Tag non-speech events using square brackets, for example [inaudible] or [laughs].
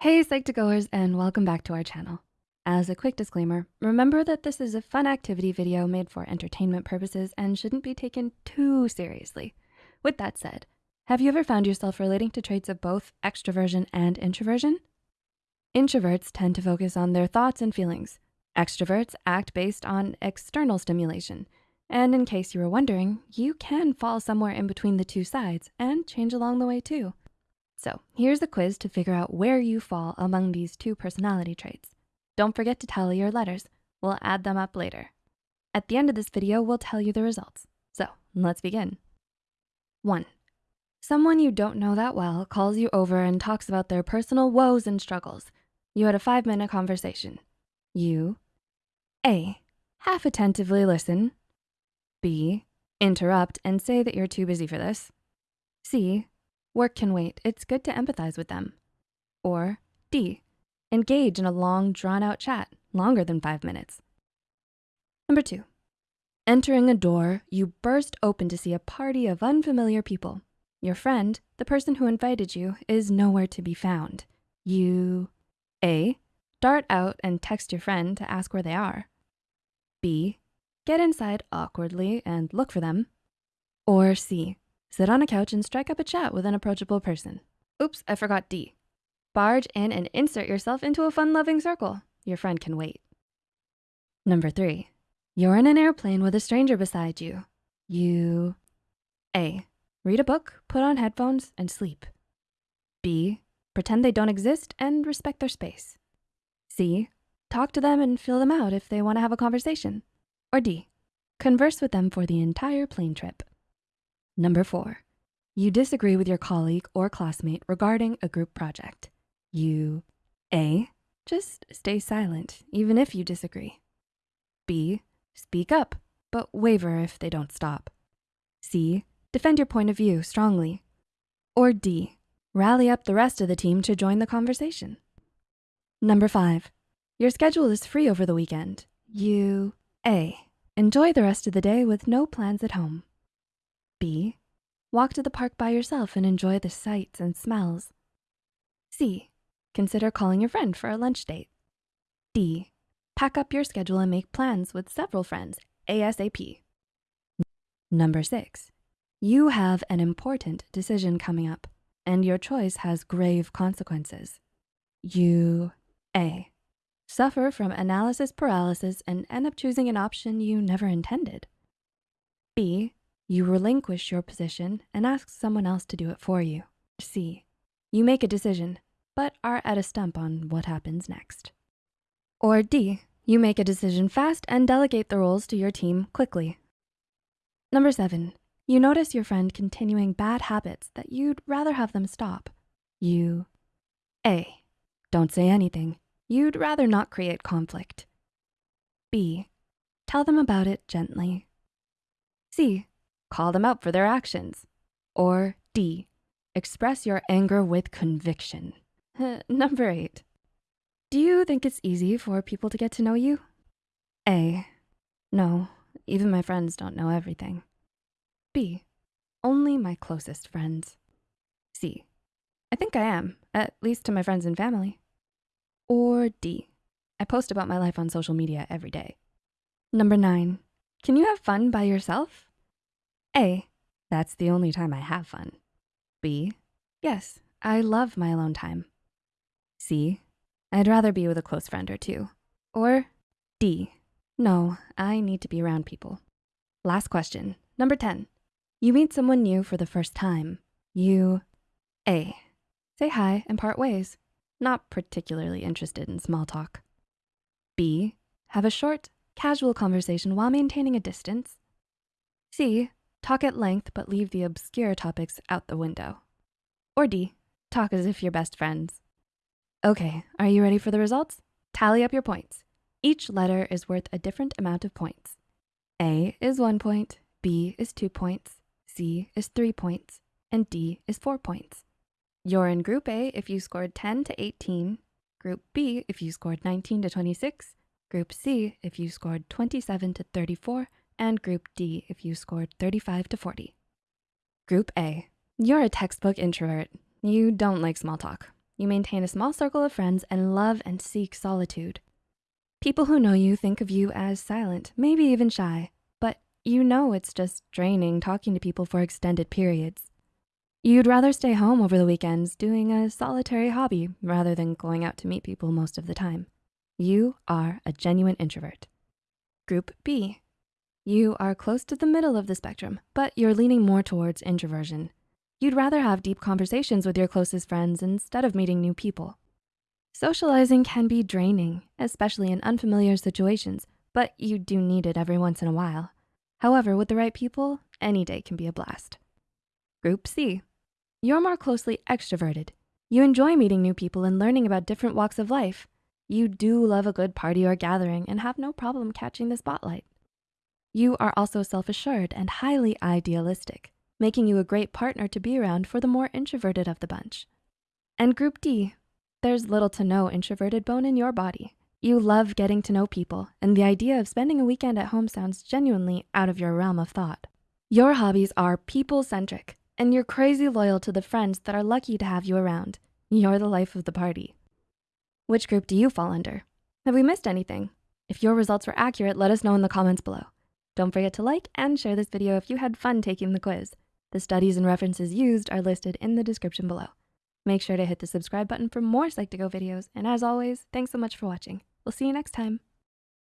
Hey Psych2Goers and welcome back to our channel. As a quick disclaimer, remember that this is a fun activity video made for entertainment purposes and shouldn't be taken too seriously. With that said, have you ever found yourself relating to traits of both extroversion and introversion? Introverts tend to focus on their thoughts and feelings. Extroverts act based on external stimulation. And in case you were wondering, you can fall somewhere in between the two sides and change along the way too. So here's the quiz to figure out where you fall among these two personality traits. Don't forget to tally your letters. We'll add them up later. At the end of this video, we'll tell you the results. So let's begin. One, someone you don't know that well calls you over and talks about their personal woes and struggles. You had a five minute conversation. You, A, half attentively listen. B, interrupt and say that you're too busy for this. C, Work can wait. It's good to empathize with them. Or D, engage in a long drawn out chat, longer than five minutes. Number two, entering a door, you burst open to see a party of unfamiliar people. Your friend, the person who invited you, is nowhere to be found. You, A, dart out and text your friend to ask where they are. B, get inside awkwardly and look for them. Or C, Sit on a couch and strike up a chat with an approachable person. Oops, I forgot D. Barge in and insert yourself into a fun-loving circle. Your friend can wait. Number three, you're in an airplane with a stranger beside you. You, A, read a book, put on headphones, and sleep. B, pretend they don't exist and respect their space. C, talk to them and fill them out if they wanna have a conversation. Or D, converse with them for the entire plane trip. Number four, you disagree with your colleague or classmate regarding a group project. You, A, just stay silent even if you disagree. B, speak up, but waver if they don't stop. C, defend your point of view strongly. Or D, rally up the rest of the team to join the conversation. Number five, your schedule is free over the weekend. You, A, enjoy the rest of the day with no plans at home. B, walk to the park by yourself and enjoy the sights and smells. C, consider calling your friend for a lunch date. D, pack up your schedule and make plans with several friends ASAP. Number six, you have an important decision coming up and your choice has grave consequences. You, A, suffer from analysis paralysis and end up choosing an option you never intended. B, you relinquish your position and ask someone else to do it for you. C, you make a decision, but are at a stump on what happens next. Or D, you make a decision fast and delegate the roles to your team quickly. Number seven, you notice your friend continuing bad habits that you'd rather have them stop. You, A, don't say anything. You'd rather not create conflict. B, tell them about it gently. C, call them out for their actions. Or D, express your anger with conviction. [laughs] Number eight, do you think it's easy for people to get to know you? A, no, even my friends don't know everything. B, only my closest friends. C, I think I am, at least to my friends and family. Or D, I post about my life on social media every day. Number nine, can you have fun by yourself? A, that's the only time I have fun. B, yes, I love my alone time. C, I'd rather be with a close friend or two. Or D, no, I need to be around people. Last question, number 10. You meet someone new for the first time. You, A, say hi and part ways. Not particularly interested in small talk. B, have a short, casual conversation while maintaining a distance. C, Talk at length, but leave the obscure topics out the window. Or D, talk as if you're best friends. Okay, are you ready for the results? Tally up your points. Each letter is worth a different amount of points. A is one point, B is two points, C is three points, and D is four points. You're in group A if you scored 10 to 18, group B if you scored 19 to 26, group C if you scored 27 to 34, and Group D if you scored 35 to 40. Group A, you're a textbook introvert. You don't like small talk. You maintain a small circle of friends and love and seek solitude. People who know you think of you as silent, maybe even shy, but you know it's just draining talking to people for extended periods. You'd rather stay home over the weekends doing a solitary hobby rather than going out to meet people most of the time. You are a genuine introvert. Group B, you are close to the middle of the spectrum, but you're leaning more towards introversion. You'd rather have deep conversations with your closest friends instead of meeting new people. Socializing can be draining, especially in unfamiliar situations, but you do need it every once in a while. However, with the right people, any day can be a blast. Group C, you're more closely extroverted. You enjoy meeting new people and learning about different walks of life. You do love a good party or gathering and have no problem catching the spotlight. You are also self-assured and highly idealistic, making you a great partner to be around for the more introverted of the bunch. And group D, there's little to no introverted bone in your body. You love getting to know people and the idea of spending a weekend at home sounds genuinely out of your realm of thought. Your hobbies are people-centric and you're crazy loyal to the friends that are lucky to have you around. You're the life of the party. Which group do you fall under? Have we missed anything? If your results were accurate, let us know in the comments below. Don't forget to like and share this video if you had fun taking the quiz. The studies and references used are listed in the description below. Make sure to hit the subscribe button for more Psych2Go videos. And as always, thanks so much for watching. We'll see you next time.